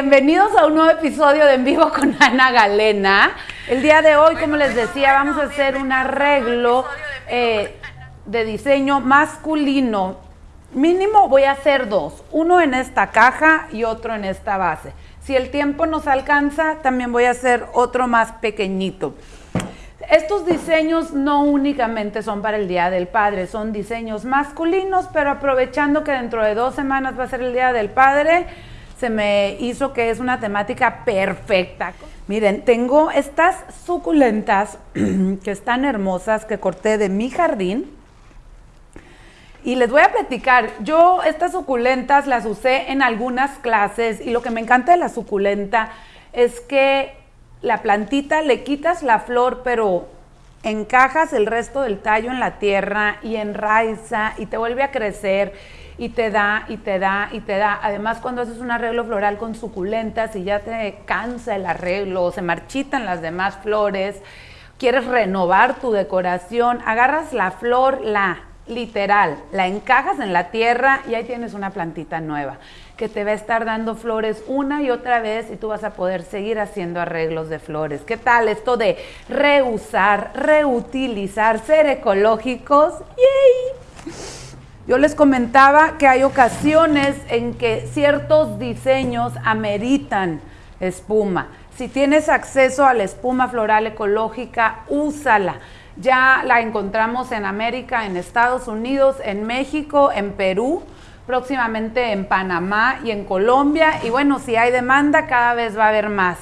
bienvenidos a un nuevo episodio de En Vivo con Ana Galena. El día de hoy, como les decía, vamos a hacer un arreglo eh, de diseño masculino. Mínimo voy a hacer dos, uno en esta caja y otro en esta base. Si el tiempo nos alcanza, también voy a hacer otro más pequeñito. Estos diseños no únicamente son para el Día del Padre, son diseños masculinos, pero aprovechando que dentro de dos semanas va a ser el Día del Padre, se me hizo que es una temática perfecta. Miren, tengo estas suculentas que están hermosas que corté de mi jardín. Y les voy a platicar, yo estas suculentas las usé en algunas clases y lo que me encanta de la suculenta es que la plantita le quitas la flor, pero encajas el resto del tallo en la tierra y enraiza y te vuelve a crecer y te da y te da y te da. Además, cuando haces un arreglo floral con suculentas y ya te cansa el arreglo o se marchitan las demás flores, quieres renovar tu decoración, agarras la flor, la literal, la encajas en la tierra y ahí tienes una plantita nueva que te va a estar dando flores una y otra vez y tú vas a poder seguir haciendo arreglos de flores. ¿Qué tal esto de reusar, reutilizar, ser ecológicos? ¡Yay! Yo les comentaba que hay ocasiones en que ciertos diseños ameritan espuma. Si tienes acceso a la espuma floral ecológica, úsala. Ya la encontramos en América, en Estados Unidos, en México, en Perú próximamente en Panamá y en Colombia. Y bueno, si hay demanda, cada vez va a haber más.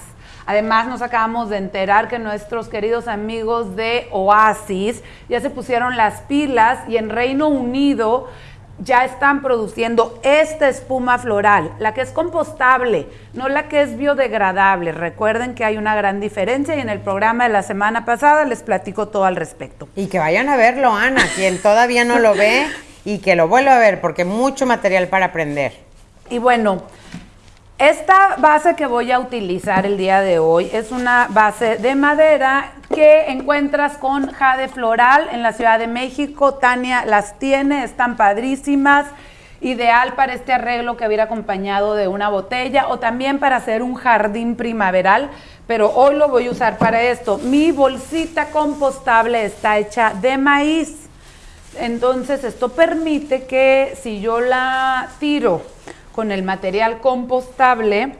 Además, nos acabamos de enterar que nuestros queridos amigos de Oasis ya se pusieron las pilas y en Reino Unido ya están produciendo esta espuma floral, la que es compostable, no la que es biodegradable. Recuerden que hay una gran diferencia y en el programa de la semana pasada les platico todo al respecto. Y que vayan a verlo, Ana, quien todavía no lo ve, y que lo vuelva a ver porque mucho material para aprender. Y bueno, esta base que voy a utilizar el día de hoy es una base de madera que encuentras con jade floral en la Ciudad de México. Tania las tiene, están padrísimas. Ideal para este arreglo que hubiera acompañado de una botella o también para hacer un jardín primaveral, pero hoy lo voy a usar para esto. Mi bolsita compostable está hecha de maíz. Entonces esto permite que si yo la tiro con el material compostable,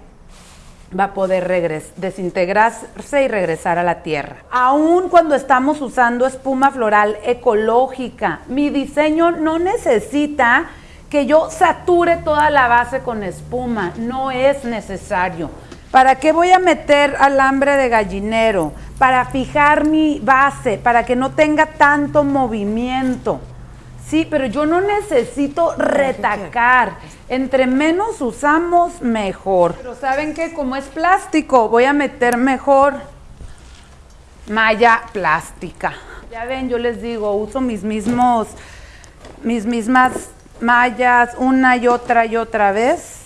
va a poder desintegrarse y regresar a la tierra. Aún cuando estamos usando espuma floral ecológica, mi diseño no necesita que yo sature toda la base con espuma, no es necesario. ¿Para qué voy a meter alambre de gallinero? Para fijar mi base, para que no tenga tanto movimiento. Sí, pero yo no necesito retacar. Entre menos usamos, mejor. Pero ¿saben qué? Como es plástico, voy a meter mejor malla plástica. Ya ven, yo les digo, uso mis mismos, mis mismas mallas una y otra y otra vez.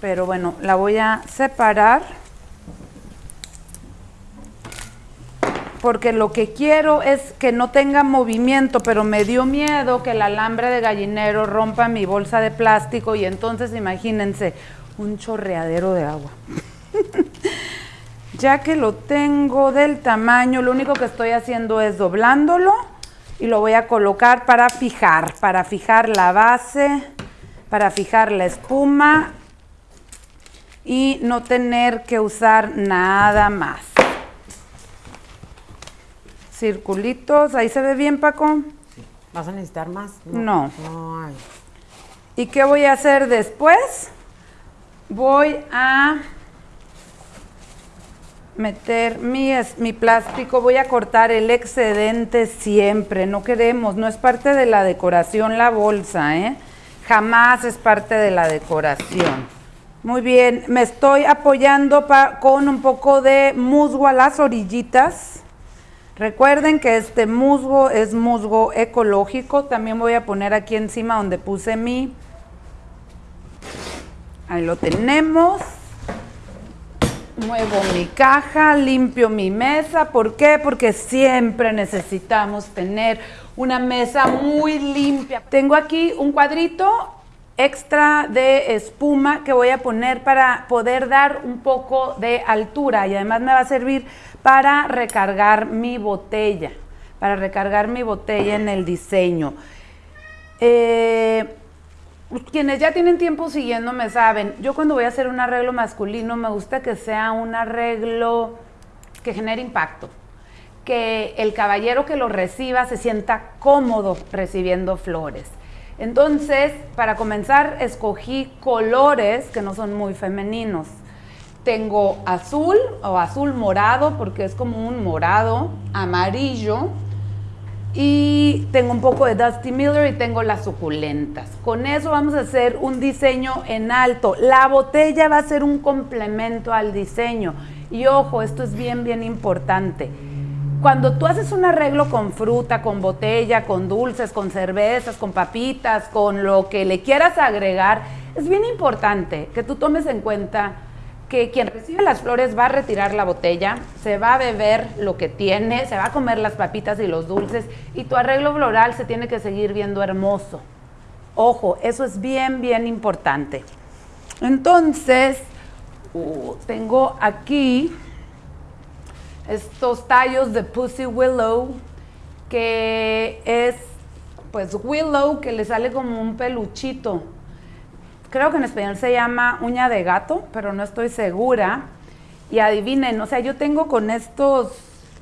Pero bueno, la voy a separar. Porque lo que quiero es que no tenga movimiento, pero me dio miedo que el alambre de gallinero rompa mi bolsa de plástico y entonces imagínense un chorreadero de agua. ya que lo tengo del tamaño, lo único que estoy haciendo es doblándolo y lo voy a colocar para fijar, para fijar la base, para fijar la espuma y no tener que usar nada más. Circulitos, ahí se ve bien Paco. ¿Vas a necesitar más? No. ¿Y qué voy a hacer después? Voy a meter mi, mi plástico, voy a cortar el excedente siempre, no queremos, no es parte de la decoración la bolsa, ¿eh? Jamás es parte de la decoración. Muy bien, me estoy apoyando con un poco de musgo a las orillitas. Recuerden que este musgo es musgo ecológico. También voy a poner aquí encima donde puse mi... Ahí lo tenemos. Muevo mi caja, limpio mi mesa. ¿Por qué? Porque siempre necesitamos tener una mesa muy limpia. Tengo aquí un cuadrito extra de espuma que voy a poner para poder dar un poco de altura y además me va a servir para recargar mi botella, para recargar mi botella en el diseño. Eh, quienes ya tienen tiempo siguiéndome saben, yo cuando voy a hacer un arreglo masculino me gusta que sea un arreglo que genere impacto, que el caballero que lo reciba se sienta cómodo recibiendo flores. Entonces, para comenzar, escogí colores que no son muy femeninos. Tengo azul o azul morado, porque es como un morado, amarillo, y tengo un poco de Dusty Miller y tengo las suculentas. Con eso vamos a hacer un diseño en alto. La botella va a ser un complemento al diseño. Y ojo, esto es bien, bien importante cuando tú haces un arreglo con fruta, con botella, con dulces, con cervezas, con papitas, con lo que le quieras agregar, es bien importante que tú tomes en cuenta que quien recibe las flores va a retirar la botella, se va a beber lo que tiene, se va a comer las papitas y los dulces y tu arreglo floral se tiene que seguir viendo hermoso. Ojo, eso es bien, bien importante. Entonces, uh, tengo aquí estos tallos de Pussy Willow, que es pues willow que le sale como un peluchito. Creo que en español se llama uña de gato, pero no estoy segura. Y adivinen, o sea, yo tengo con estos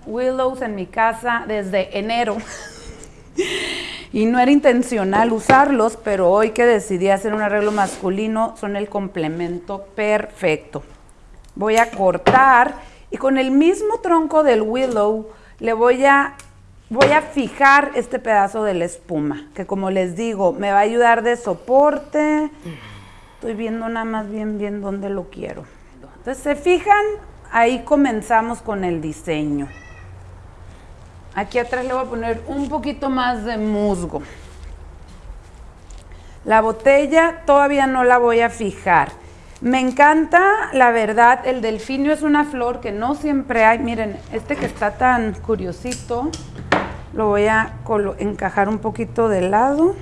willows en mi casa desde enero. y no era intencional usarlos, pero hoy que decidí hacer un arreglo masculino son el complemento perfecto. Voy a cortar y con el mismo tronco del willow le voy a, voy a fijar este pedazo de la espuma, que como les digo, me va a ayudar de soporte. Estoy viendo nada más bien bien dónde lo quiero. Entonces, ¿se fijan? Ahí comenzamos con el diseño. Aquí atrás le voy a poner un poquito más de musgo. La botella todavía no la voy a fijar. Me encanta, la verdad, el delfinio es una flor que no siempre hay. Miren, este que está tan curiosito, lo voy a encajar un poquito de lado.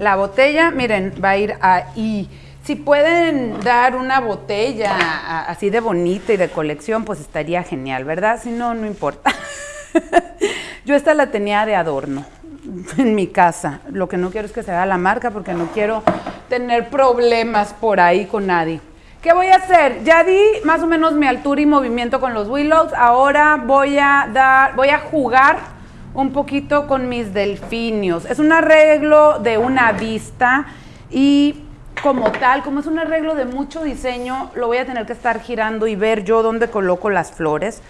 La botella, miren, va a ir ahí. Si pueden dar una botella así de bonita y de colección, pues estaría genial, ¿verdad? Si no, no importa. Yo esta la tenía de adorno en mi casa. Lo que no quiero es que se vea la marca porque no quiero tener problemas por ahí con nadie. ¿Qué voy a hacer? Ya di más o menos mi altura y movimiento con los willows. Ahora voy a dar, voy a jugar un poquito con mis delfinios. Es un arreglo de una vista y como tal, como es un arreglo de mucho diseño, lo voy a tener que estar girando y ver yo dónde coloco las flores,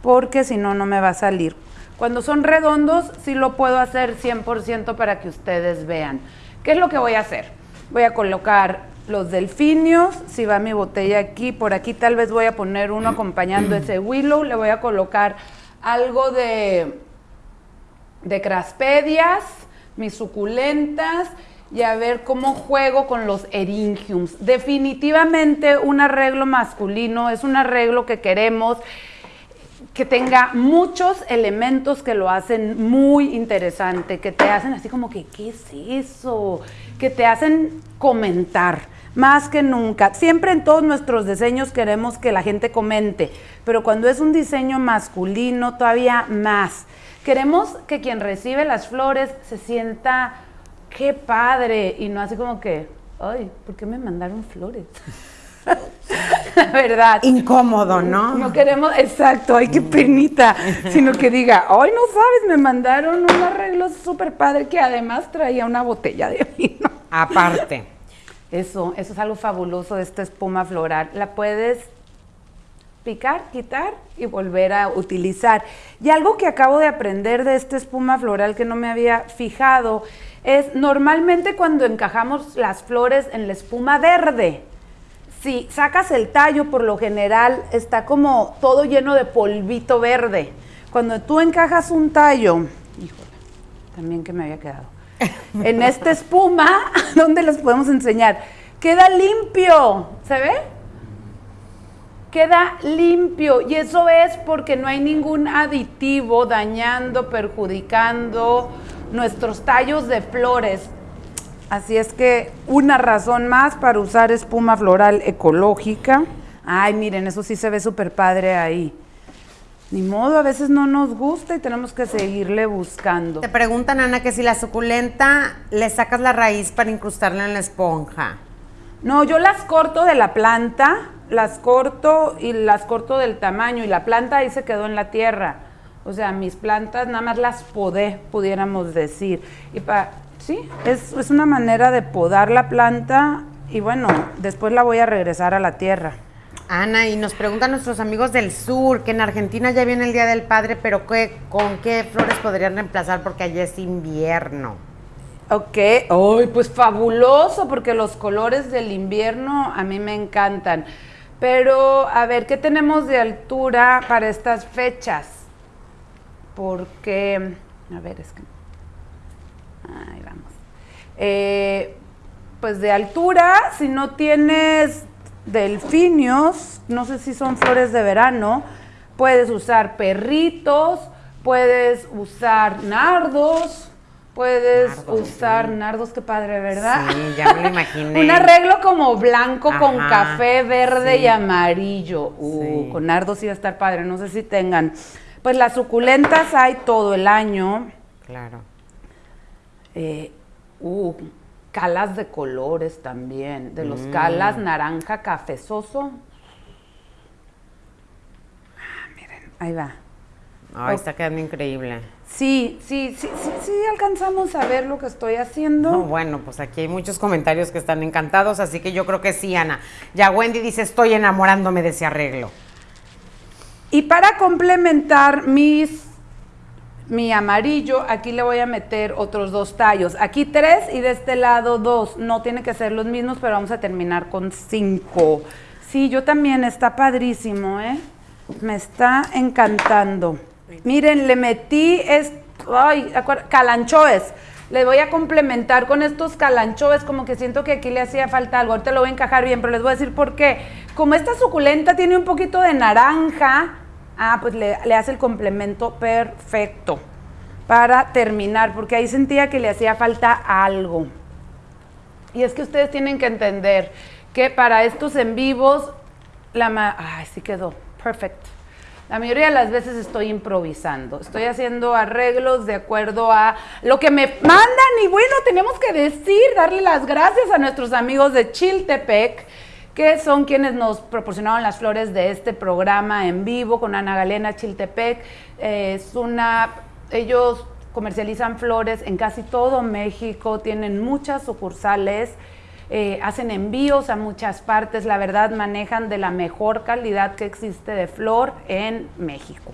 porque si no, no me va a salir. Cuando son redondos, sí lo puedo hacer 100% para que ustedes vean. ¿Qué es lo que voy a hacer? Voy a colocar los delfinios, si va mi botella aquí, por aquí tal vez voy a poner uno acompañando ese willow, le voy a colocar algo de, de craspedias, mis suculentas, y a ver cómo juego con los eringiums. Definitivamente un arreglo masculino es un arreglo que queremos que tenga muchos elementos que lo hacen muy interesante, que te hacen así como que, ¿qué es eso? Que te hacen comentar más que nunca. Siempre en todos nuestros diseños queremos que la gente comente, pero cuando es un diseño masculino todavía más. Queremos que quien recibe las flores se sienta, qué padre, y no así como que, ay, ¿por qué me mandaron flores? la verdad. Incómodo, ¿no? No queremos, exacto, ay, qué penita, sino que diga, ay, no sabes, me mandaron un arreglo súper padre que además traía una botella de vino. Aparte. Eso, eso es algo fabuloso de esta espuma floral. La puedes picar, quitar y volver a utilizar. Y algo que acabo de aprender de esta espuma floral que no me había fijado es normalmente cuando encajamos las flores en la espuma verde, si sacas el tallo, por lo general está como todo lleno de polvito verde. Cuando tú encajas un tallo, híjole, también que me había quedado, en esta espuma, ¿dónde los podemos enseñar? Queda limpio, ¿se ve? Queda limpio y eso es porque no hay ningún aditivo dañando, perjudicando nuestros tallos de flores. Así es que una razón más para usar espuma floral ecológica. Ay, miren, eso sí se ve súper padre ahí. Ni modo, a veces no nos gusta y tenemos que seguirle buscando. Te preguntan, Ana, que si la suculenta le sacas la raíz para incrustarla en la esponja. No, yo las corto de la planta, las corto y las corto del tamaño y la planta ahí se quedó en la tierra. O sea, mis plantas nada más las podé, pudiéramos decir. Y pa, sí, es, es una manera de podar la planta y bueno, después la voy a regresar a la tierra. Ana, y nos preguntan nuestros amigos del sur que en Argentina ya viene el Día del Padre, pero ¿qué, ¿con qué flores podrían reemplazar? Porque allá es invierno. Ok, ¡ay, pues fabuloso! Porque los colores del invierno a mí me encantan. Pero, a ver, ¿qué tenemos de altura para estas fechas? Porque, a ver, es que... Ahí vamos. Eh, pues de altura, si no tienes delfinios, no sé si son flores de verano, puedes usar perritos, puedes usar nardos, puedes usar nardos, qué padre, ¿verdad? Sí, ya me lo imaginé. Un arreglo como blanco con café, verde y amarillo. Uh, con nardos iba a estar padre, no sé si tengan. Pues las suculentas hay todo el año. Claro. Eh, uh, calas de colores también, de los calas Mm. naranja cafezoso. Ah, miren, ahí va. Ay, Oh. está quedando increíble. Sí, sí, sí, sí, sí, alcanzamos a ver lo que estoy haciendo. No, bueno, pues aquí hay muchos comentarios que están encantados, así que yo creo que sí, Ana. Ya Wendy dice, estoy enamorándome de ese arreglo. Y para complementar mis, mi amarillo, aquí le voy a meter otros dos tallos. Aquí tres y de este lado dos. No tiene que ser los mismos, pero vamos a terminar con cinco. Sí, yo también, está padrísimo, ¿eh? Me está encantando. Miren, le metí, es, ay, calanchoes. Le voy a complementar con estos calanchoes, como que siento que aquí le hacía falta algo. Ahorita lo voy a encajar bien, pero les voy a decir por qué. Como esta suculenta tiene un poquito de naranja, ah, pues le, hace el complemento perfecto para terminar, porque ahí sentía que le hacía falta algo. Y es que ustedes tienen que entender que para estos en vivos, la ma ay, sí quedó, perfecto. La mayoría de las veces estoy improvisando, estoy haciendo arreglos de acuerdo a lo que me mandan y bueno, tenemos que decir, darle las gracias a nuestros amigos de Chiltepec, que son quienes nos proporcionaron las flores de este programa en vivo con Ana Galena Chiltepec. Eh, es una, ellos comercializan flores en casi todo México, tienen muchas sucursales. Eh, hacen envíos a muchas partes, la verdad manejan de la mejor calidad que existe de flor en México.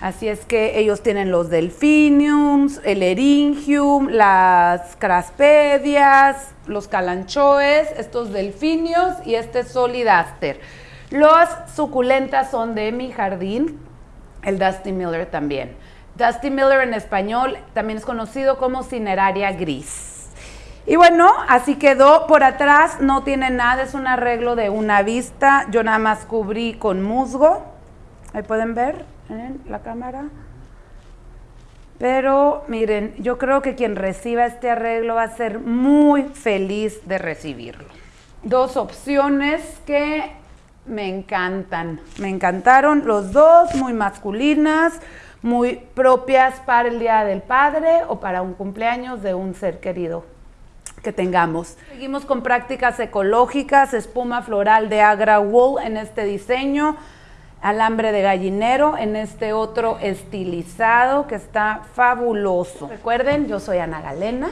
Así es que ellos tienen los delphiniums, el eringium, las craspedias, los calanchoes, estos delfinios y este solidaster. Las suculentas son de mi jardín, el Dusty Miller también. Dusty Miller en español también es conocido como cineraria gris. Y bueno, así quedó. Por atrás no tiene nada, es un arreglo de una vista. Yo nada más cubrí con musgo. Ahí pueden ver la cámara. Pero miren, yo creo que quien reciba este arreglo va a ser muy feliz de recibirlo. Dos opciones que me encantan. Me encantaron los dos, muy masculinas, muy propias para el Día del Padre o para un cumpleaños de un ser querido que tengamos. Seguimos con prácticas ecológicas, espuma floral de Agra Wool en este diseño, alambre de gallinero en este otro estilizado que está fabuloso. Recuerden, yo soy Ana Galena.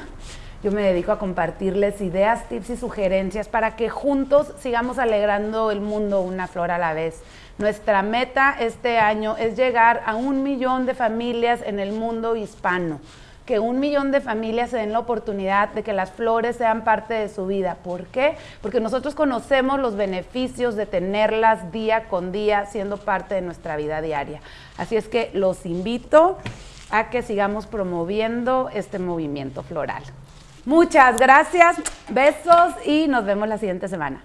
Yo me dedico a compartirles ideas, tips y sugerencias para que juntos sigamos alegrando el mundo una flor a la vez. Nuestra meta este año es llegar a un millón de familias en el mundo hispano que un millón de familias se den la oportunidad de que las flores sean parte de su vida. ¿Por qué? Porque nosotros conocemos los beneficios de tenerlas día con día siendo parte de nuestra vida diaria. Así es que los invito a que sigamos promoviendo este movimiento floral. Muchas gracias, besos y nos vemos la siguiente semana.